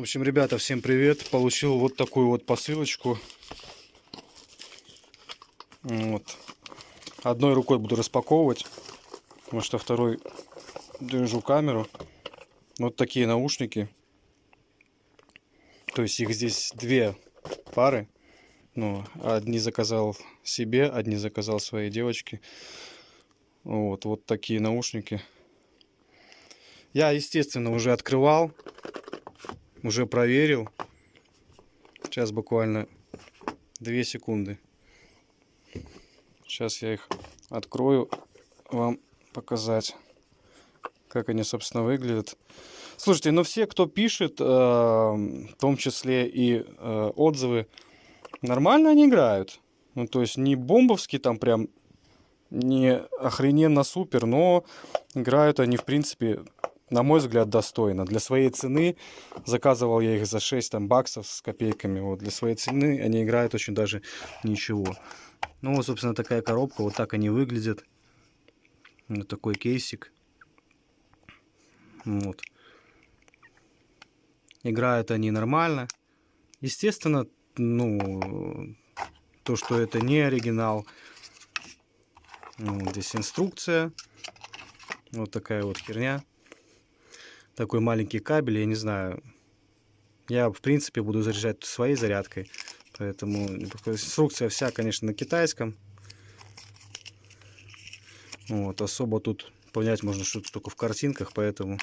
общем, ребята, всем привет. Получил вот такую вот посылочку. Вот. Одной рукой буду распаковывать, потому что второй держу камеру. Вот такие наушники. То есть их здесь две пары. Ну, одни заказал себе, одни заказал своей девочке. Вот, вот такие наушники. Я, естественно, уже открывал, уже проверил. Сейчас буквально 2 секунды. Сейчас я их открою, вам показать, как они, собственно, выглядят. Слушайте, ну все, кто пишет, э, в том числе и э, отзывы, нормально они играют. Ну, то есть не бомбовски там прям, не охрененно супер, но играют они, в принципе, на мой взгляд, достойно. Для своей цены, заказывал я их за 6 там, баксов с копейками, вот, для своей цены они играют очень даже ничего. Ну, вот, собственно, такая коробка, вот так они выглядят. Вот такой кейсик. Вот. Играют они нормально. Естественно, ну, то, что это не оригинал. Вот здесь инструкция. Вот такая вот херня. Такой маленький кабель, я не знаю. Я, в принципе, буду заряжать своей зарядкой. Поэтому инструкция вся, конечно, на китайском. Вот, особо тут понять можно что-то только в картинках, поэтому...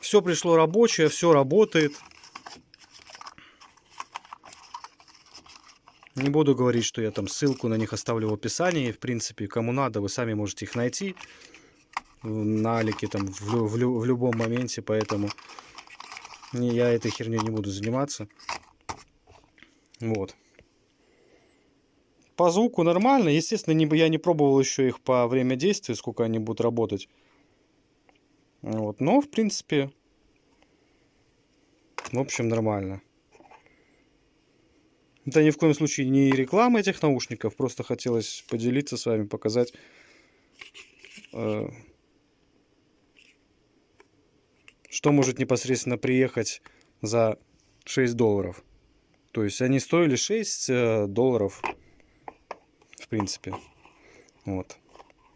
Все пришло рабочее, все работает. Не буду говорить, что я там ссылку на них оставлю в описании. В принципе, кому надо, вы сами можете их найти на Алике там в, в, в любом моменте, поэтому я этой херней не буду заниматься. Вот. По звуку нормально. Естественно, не, я не пробовал еще их по время действия, сколько они будут работать. Вот. Но, в принципе, в общем, нормально. Это ни в коем случае не реклама этих наушников. Просто хотелось поделиться с вами, показать... Э что может непосредственно приехать за 6 долларов. То есть они стоили 6 э, долларов, в принципе. Вот.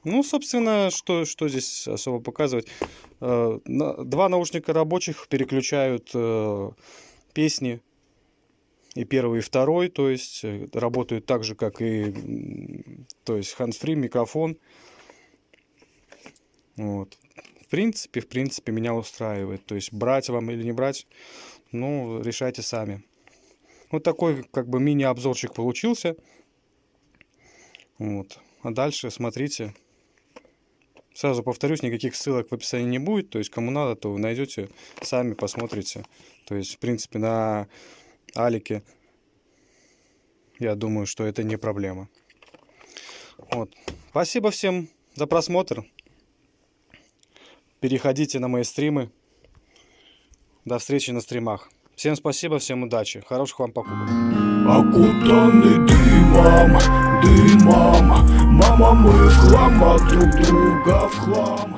Ну, собственно, что, что здесь особо показывать. Э, два наушника рабочих переключают э, песни. И первый, и второй, то есть работают так же, как и то есть hands-free, микрофон. Вот в принципе, в принципе, меня устраивает. То есть брать вам или не брать, ну, решайте сами. Вот такой, как бы, мини-обзорчик получился. Вот. А дальше смотрите. Сразу повторюсь, никаких ссылок в описании не будет. То есть, кому надо, то вы найдете, сами посмотрите. То есть, в принципе, на Алике, я думаю, что это не проблема. Вот. Спасибо всем за просмотр. Переходите на мои стримы. До встречи на стримах. Всем спасибо, всем удачи. Хороших вам покупок. Окутаны дымом, дымом Мама, мы хлама друг друга в хлам